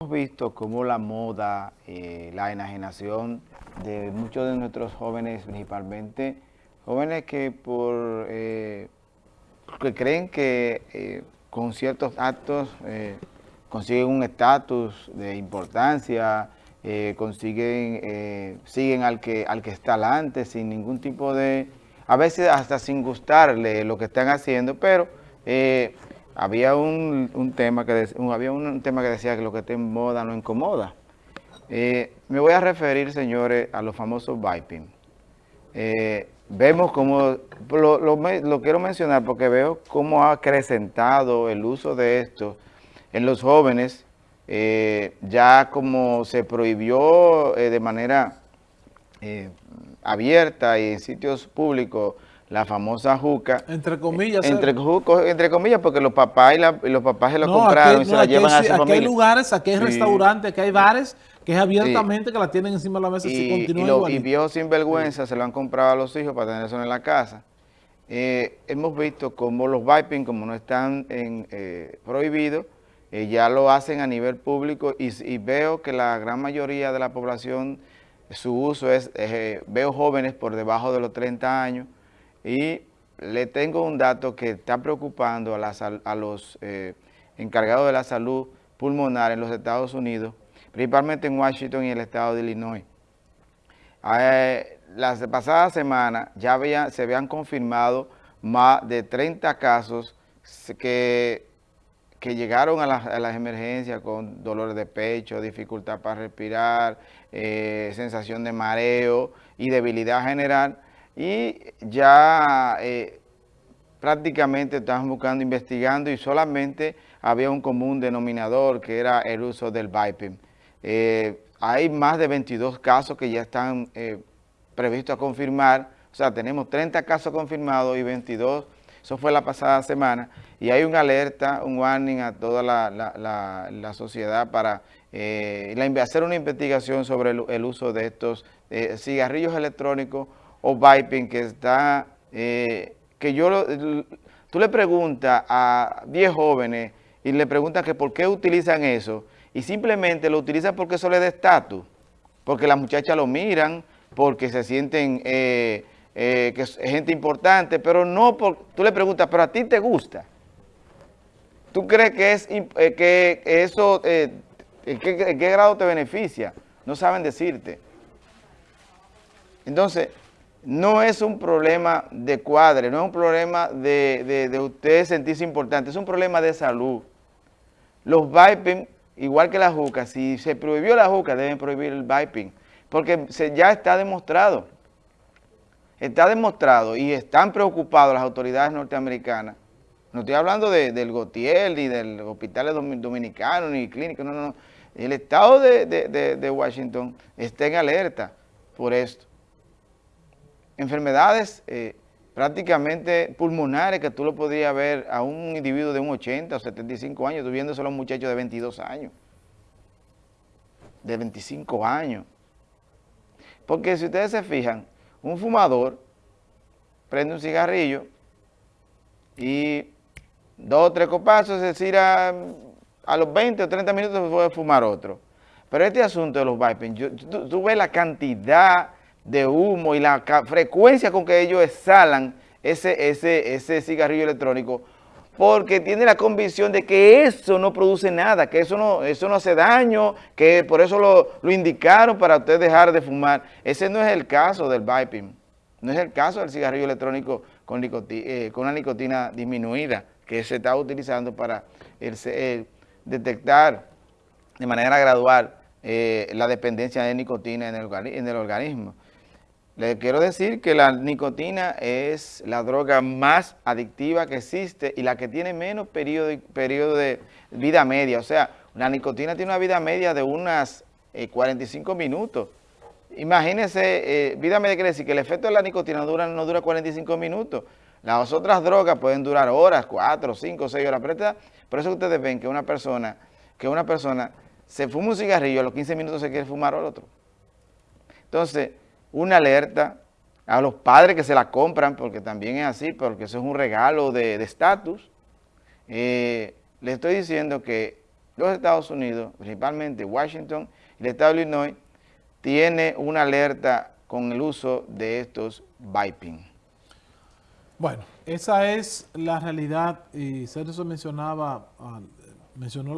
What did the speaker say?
Hemos visto cómo la moda, eh, la enajenación de muchos de nuestros jóvenes, principalmente jóvenes que por eh, que creen que eh, con ciertos actos consiguen un estatus de importancia, consiguen, siguen al que, al que está alante sin ningún tipo de, a veces hasta sin gustarle lo que están haciendo, pero había un, tema que había un tema que decía que lo que te en moda no incomoda. Eh, me voy a referir, señores, a los famosos viping. Eh, vemos cómo, lo, quiero mencionar porque veo cómo ha acrecentado el uso de esto en los jóvenes, eh, ya como se prohibió de manera abierta y en sitios públicos la famosa juca. Entre comillas. Entre, entre comillas, porque los papás y, los papás se lo compraron y se la llevan a su aquí hay lugares, aquí hay restaurantes, aquí hay bares que es abiertamente que la tienen encima de la mesa y, si continúa y, y viejos sinvergüenza se lo han comprado a los hijos para tener eso en la casa. Eh, hemos visto como los viping, como no están eh, prohibidos, eh, ya lo hacen a nivel público y, veo que la gran mayoría de la población, su uso es, veo jóvenes por debajo de los 30 años, y le tengo un dato que está preocupando a, los eh, encargados de la salud pulmonar en los Estados Unidos, principalmente en Washington y el estado de Illinois. Eh, la pasada semana ya se habían confirmado más de 30 casos que, que llegaron a, las emergencias con dolores de pecho, dificultad para respirar, eh, sensación de mareo y debilidad general, y ya eh, prácticamente estaban buscando, investigando y solamente había un común denominador que era el uso del viping. Eh, hay más de 22 casos que ya están eh, previstos a confirmar, o sea, tenemos 30 casos confirmados y 22, eso fue la pasada semana, y hay una alerta, un warning a toda la, sociedad para hacer una investigación sobre el uso de estos cigarrillos electrónicos o viping que está, eh, que yo, tú le preguntas a 10 jóvenes y le preguntas que por qué utilizan eso y simplemente lo utilizan porque eso le da estatus, porque las muchachas lo miran, porque se sienten eh, eh, que es gente importante, pero no, por, tú le preguntas, pero a ti te gusta. ¿Tú crees que, es, que eso, ¿en qué grado te beneficia? No saben decirte. Entonces, no es un problema de cuadre, no es un problema de, de, usted sentirse importante, es un problema de salud. Los viping, igual que la juca, si se prohibió la juca, deben prohibir el viping, porque ya está demostrado, está demostrado y están preocupados las autoridades norteamericanas, no estoy hablando del Gotiel ni del hospital dominicano ni clínico, no, no, no. El estado de, de Washington está en alerta por esto enfermedades eh, prácticamente pulmonares que tú lo podrías ver a un individuo de un 80 o 75 años, tú viéndose a un muchacho de 22 años, de 25 años. Porque si ustedes se fijan, un fumador prende un cigarrillo y dos o tres copazos, es decir, a, los 20 o 30 minutos puede fumar otro. Pero este asunto de los vaping, tú ves la cantidad de humo y la frecuencia con que ellos exhalan ese, ese, ese cigarrillo electrónico, porque tiene la convicción de que eso no produce nada, que eso no, eso no hace daño, que por eso lo, indicaron para usted dejar de fumar. Ese no es el caso del vaping, no es el caso del cigarrillo electrónico con, eh, con una nicotina disminuida que se está utilizando para detectar de manera gradual eh, la dependencia de nicotina el, en el organismo. Le quiero decir que la nicotina es la droga más adictiva que existe y la que tiene menos periodo, de vida media. O sea, la nicotina tiene una vida media de unas 45 eh, minutos. Imagínense, eh, vida media quiere decir que el efecto de la nicotina dura, no dura 45 minutos. Las otras drogas pueden durar horas, 4, 5, 6 horas. Por eso ustedes ven que una persona, que una persona se fuma un cigarrillo, a los 15 minutos se quiere fumar otro. Entonces, una alerta a los padres que se la compran, porque también es así, porque eso es un regalo de estatus. Eh, le estoy diciendo que los Estados Unidos, principalmente Washington y el estado de Illinois, tiene una alerta con el uso de estos vaping. Bueno, esa es la realidad y Sergio mencionaba, ah, mencionó